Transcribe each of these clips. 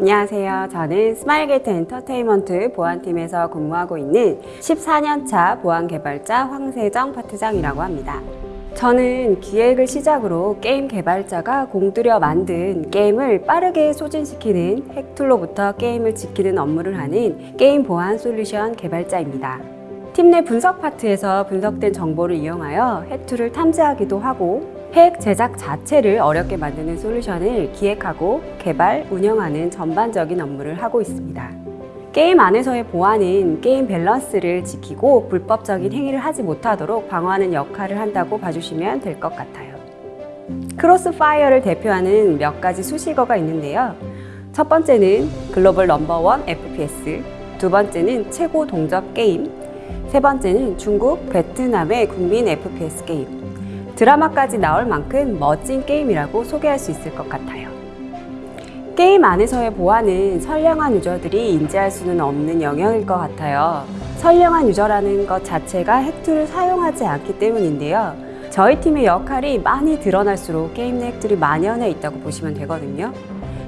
안녕하세요. 저는 스마일게이트 엔터테인먼트 보안팀에서 근무하고 있는 14년차 보안개발자 황세정 파트장이라고 합니다. 저는 기획을 시작으로 게임 개발자가 공들여 만든 게임을 빠르게 소진시키는 핵툴로부터 게임을 지키는 업무를 하는 게임 보안 솔루션 개발자입니다. 팀 내 분석 파트에서 분석된 정보를 이용하여 핵툴을 탐지하기도 하고 핵 제작 자체를 어렵게 만드는 솔루션을 기획하고 개발, 운영하는 전반적인 업무를 하고 있습니다. 게임 안에서의 보안은 게임 밸런스를 지키고 불법적인 행위를 하지 못하도록 방어하는 역할을 한다고 봐주시면 될 것 같아요. 크로스파이어를 대표하는 몇 가지 수식어가 있는데요. 첫 번째는 글로벌 number one FPS, 두 번째는 최고 동접 게임, 세 번째는 중국, 베트남의 국민 FPS 게임, 드라마까지 나올 만큼 멋진 게임이라고 소개할 수 있을 것 같아요. 게임 안에서의 보안은 선량한 유저들이 인지할 수는 없는 영역일 것 같아요. 선량한 유저라는 것 자체가 핵툴을 사용하지 않기 때문인데요. 저희 팀의 역할이 많이 드러날수록 게임 내 핵툴이 만연해 있다고 보시면 되거든요.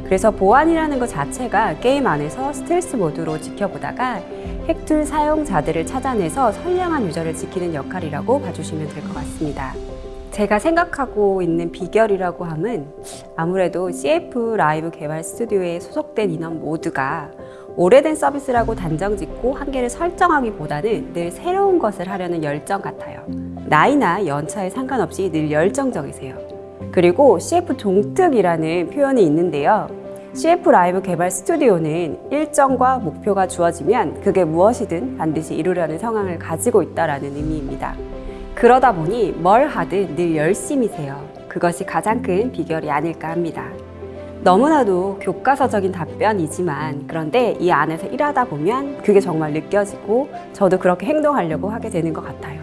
그래서 보안이라는 것 자체가 게임 안에서 스텔스 모드로 지켜보다가 핵툴 사용자들을 찾아내서 선량한 유저를 지키는 역할이라고 봐주시면 될 것 같습니다. 제가 생각하고 있는 비결이라고 함은 아무래도 CF 라이브 개발 스튜디오에 소속된 인원 모두가 오래된 서비스라고 단정 짓고 한계를 설정하기보다는 늘 새로운 것을 하려는 열정 같아요. 나이나 연차에 상관없이 늘 열정적이세요. 그리고 CF 종특이라는 표현이 있는데요. CF 라이브 개발 스튜디오는 일정과 목표가 주어지면 그게 무엇이든 반드시 이루려는 성향을 가지고 있다는 의미입니다. 그러다 보니 뭘 하든 늘 열심히세요. 그것이 가장 큰 비결이 아닐까 합니다. 너무나도 교과서적인 답변이지만 그런데 이 안에서 일하다 보면 그게 정말 느껴지고 저도 그렇게 행동하려고 하게 되는 것 같아요.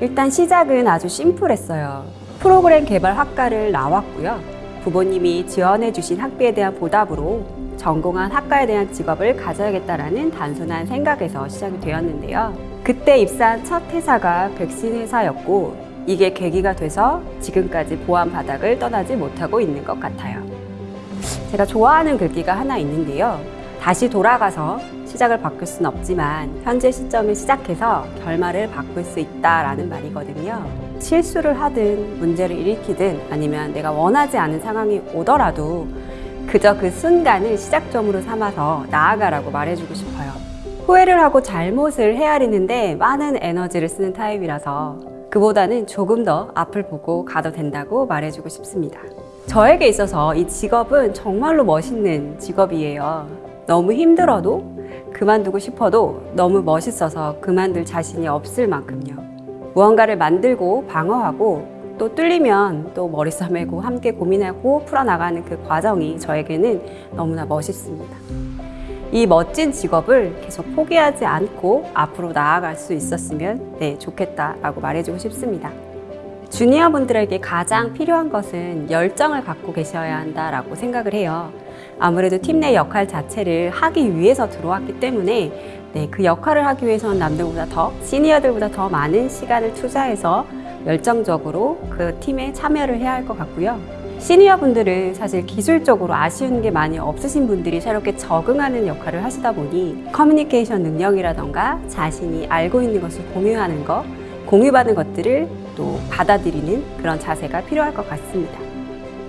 일단 시작은 아주 심플했어요. 프로그램 개발 학과를 나왔고요. 부모님이 지원해 주신 학비에 대한 보답으로 전공한 학과에 대한 직업을 가져야겠다라는 단순한 생각에서 시작이 되었는데요. 그때 입사한 첫 회사가 백신 회사였고 이게 계기가 돼서 지금까지 보안 바닥을 떠나지 못하고 있는 것 같아요. 제가 좋아하는 글귀가 하나 있는데요. 다시 돌아가서 시작을 바꿀 수는 없지만 현재 시점을 시작해서 결말을 바꿀 수 있다라는 말이거든요. 실수를 하든 문제를 일으키든 아니면 내가 원하지 않은 상황이 오더라도 그저 그 순간을 시작점으로 삼아서 나아가라고 말해주고 싶어요. 후회를 하고 잘못을 헤아리는데 많은 에너지를 쓰는 타입이라서 그보다는 조금 더 앞을 보고 가도 된다고 말해주고 싶습니다. 저에게 있어서 이 직업은 정말로 멋있는 직업이에요. 너무 힘들어도 그만두고 싶어도 너무 멋있어서 그만둘 자신이 없을 만큼요. 무언가를 만들고 방어하고 또 뚫리면 또 머리 싸매고 함께 고민하고 풀어나가는 그 과정이 저에게는 너무나 멋있습니다. 이 멋진 직업을 계속 포기하지 않고 앞으로 나아갈 수 있었으면 네, 좋겠다라고 말해주고 싶습니다. 주니어 분들에게 가장 필요한 것은 열정을 갖고 계셔야 한다라고 생각을 해요. 아무래도 팀 내 역할 자체를 하기 위해서 들어왔기 때문에 네, 그 역할을 하기 위해서는 남들보다 더, 시니어들보다 더 많은 시간을 투자해서 열정적으로 그 팀에 참여를 해야 할 것 같고요. 시니어 분들은 사실 기술적으로 아쉬운 게 많이 없으신 분들이 새롭게 적응하는 역할을 하시다 보니 커뮤니케이션 능력이라던가 자신이 알고 있는 것을 공유하는 것, 공유받은 것들을 또 받아들이는 그런 자세가 필요할 것 같습니다.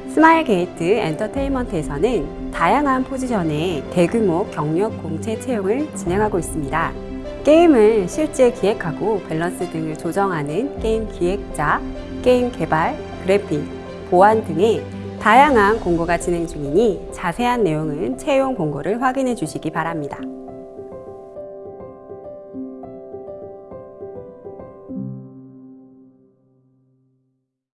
스마일 게이트 엔터테인먼트에서는 다양한 포지션의 대규모 경력 공채 채용을 진행하고 있습니다. 게임을 실제 기획하고 밸런스 등을 조정하는 게임 기획자, 게임 개발, 그래픽, 보안 등의 다양한 공고가 진행 중이니 자세한 내용은 채용 공고를 확인해 주시기 바랍니다.